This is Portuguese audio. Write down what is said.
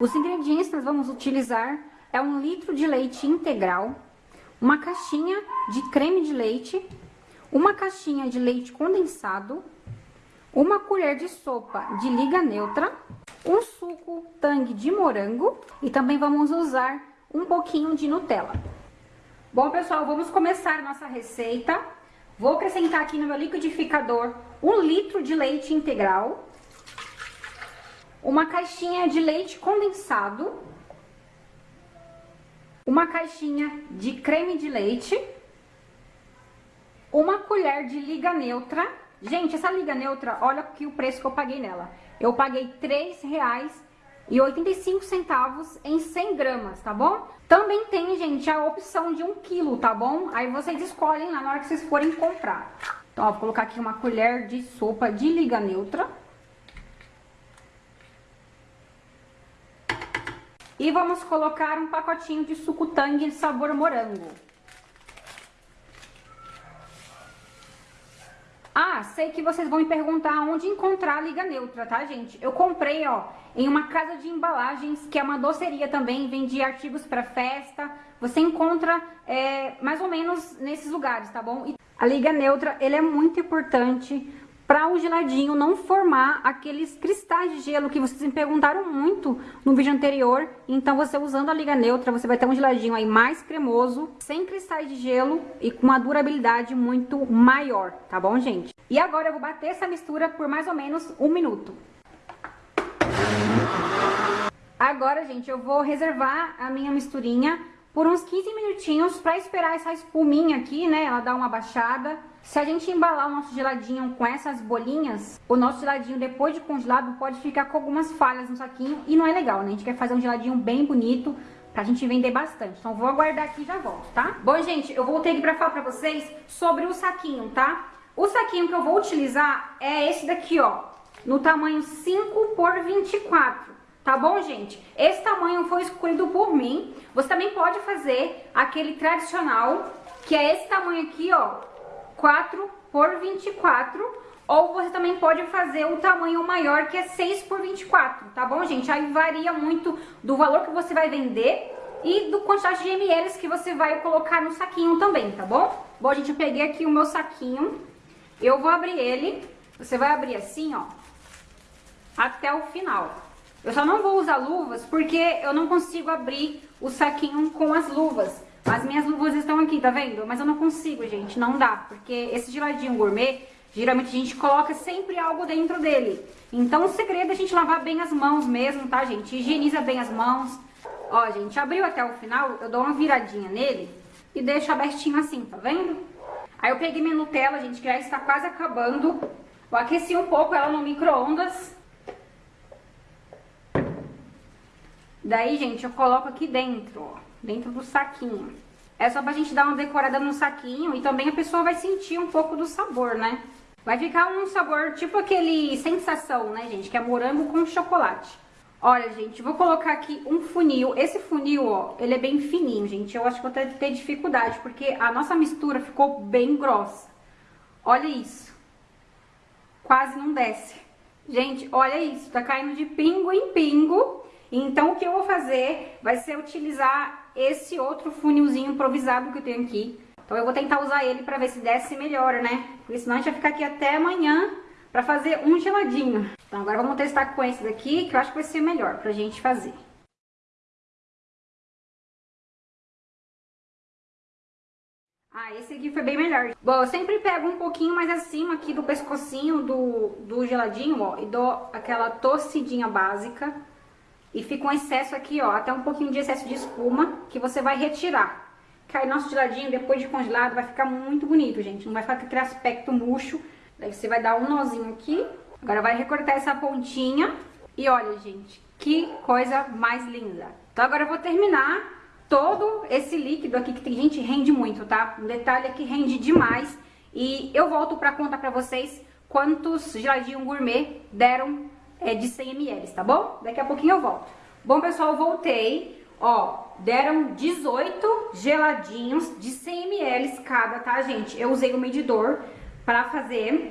Os ingredientes que nós vamos utilizar é um litro de leite integral, uma caixinha de creme de leite, uma caixinha de leite condensado, uma colher de sopa de liga neutra, um suco tangue de morango e também vamos usar um pouquinho de Nutella. Bom, pessoal, vamos começar nossa receita. Vou acrescentar aqui no meu liquidificador um litro de leite integral, uma caixinha de leite condensado, uma caixinha de creme de leite, uma colher de liga neutra. Gente, essa liga neutra, olha aqui o preço que eu paguei nela. Eu paguei R$ 3,85 em 100 gramas, tá bom? Também tem, gente, a opção de 1 quilo, tá bom? Aí vocês escolhem lá na hora que vocês forem comprar. Então, ó, vou colocar aqui uma colher de sopa de liga neutra. E vamos colocar um pacotinho de suco tangue de sabor morango. Ah, sei que vocês vão me perguntar onde encontrar a liga neutra, tá, gente? Eu comprei, ó, em uma casa de embalagens, que é uma doceria também, vende artigos para festa. Você encontra é, mais ou menos nesses lugares, tá bom? E a liga neutra, ele é muito importante para o geladinho não formar aqueles cristais de gelo que vocês me perguntaram muito no vídeo anterior. Então, você usando a liga neutra, você vai ter um geladinho aí mais cremoso, sem cristais de gelo e com uma durabilidade muito maior, tá bom, gente? E agora eu vou bater essa mistura por mais ou menos um minuto. Agora, gente, eu vou reservar a minha misturinha por uns 15 minutinhos para esperar essa espuminha aqui, né, ela dar uma baixada se a gente embalar o nosso geladinho com essas bolinhas, o nosso geladinho depois de congelado pode ficar com algumas falhas no saquinho e não é legal, né? A gente quer fazer um geladinho bem bonito pra gente vender bastante. Então vou aguardar aqui e já volto, tá? Bom, gente, eu voltei aqui pra falar pra vocês sobre o saquinho, tá? O saquinho que eu vou utilizar é esse daqui, ó, no tamanho 5 por 24. Tá bom, gente? Esse tamanho foi escolhido por mim. Você também pode fazer aquele tradicional, que é esse tamanho aqui, ó, 4 por 24, ou você também pode fazer o tamanho maior, que é 6 por 24, tá bom, gente? Aí varia muito do valor que você vai vender e do quantidade de ml que você vai colocar no saquinho também, tá bom? Bom, gente, eu peguei aqui o meu saquinho, eu vou abrir ele, você vai abrir assim, ó, até o final. Eu só não vou usar luvas porque eu não consigo abrir o saquinho com as luvas. As minhas luvas estão aqui, tá vendo? Mas eu não consigo, gente, não dá. Porque esse geladinho gourmet, geralmente a gente coloca sempre algo dentro dele. Então o segredo é a gente lavar bem as mãos mesmo, tá, gente? Higieniza bem as mãos. Ó, gente, abriu até o final, eu dou uma viradinha nele e deixo abertinho assim, tá vendo? Aí eu peguei minha Nutella, gente, que já está quase acabando. Eu aqueci um pouco ela no micro-ondas. Daí, gente, eu coloco aqui dentro, ó dentro do saquinho. É só pra gente dar uma decorada no saquinho e também a pessoa vai sentir um pouco do sabor, né? Vai ficar um sabor tipo aquele sensação, né, gente? Que é morango com chocolate. Olha, gente, vou colocar aqui um funil. Esse funil, ó, ele é bem fininho, gente. Eu acho que vou ter, ter dificuldade, porque a nossa mistura ficou bem grossa. Olha isso. Quase não desce. Gente, olha isso. Tá caindo de pingo em pingo. Então, o que eu vou fazer vai ser utilizar esse outro funilzinho improvisado que eu tenho aqui. Então eu vou tentar usar ele pra ver se desce melhor, né? Porque senão a gente vai ficar aqui até amanhã pra fazer um geladinho. Então agora vamos testar com esse daqui, que eu acho que vai ser melhor pra gente fazer. Ah, esse aqui foi bem melhor. Bom, eu sempre pego um pouquinho mais acima aqui do pescocinho do, do geladinho, ó, e dou aquela torcidinha básica. E fica um excesso aqui, ó, até um pouquinho de excesso de espuma, que você vai retirar. Que aí nosso geladinho, depois de congelado, vai ficar muito bonito, gente. Não vai ficar com aquele aspecto murcho. Daí você vai dar um nozinho aqui. Agora vai recortar essa pontinha. E olha, gente, que coisa mais linda. Então agora eu vou terminar todo esse líquido aqui, que tem gente rende muito, tá? Um detalhe é que rende demais. E eu volto pra contar pra vocês quantos geladinhos gourmet deram é, de 100 ml, tá bom? Daqui a pouquinho eu volto. Bom, pessoal, voltei. Ó, deram 18 geladinhos de 100 ml cada, tá, gente? Eu usei o medidor pra fazer.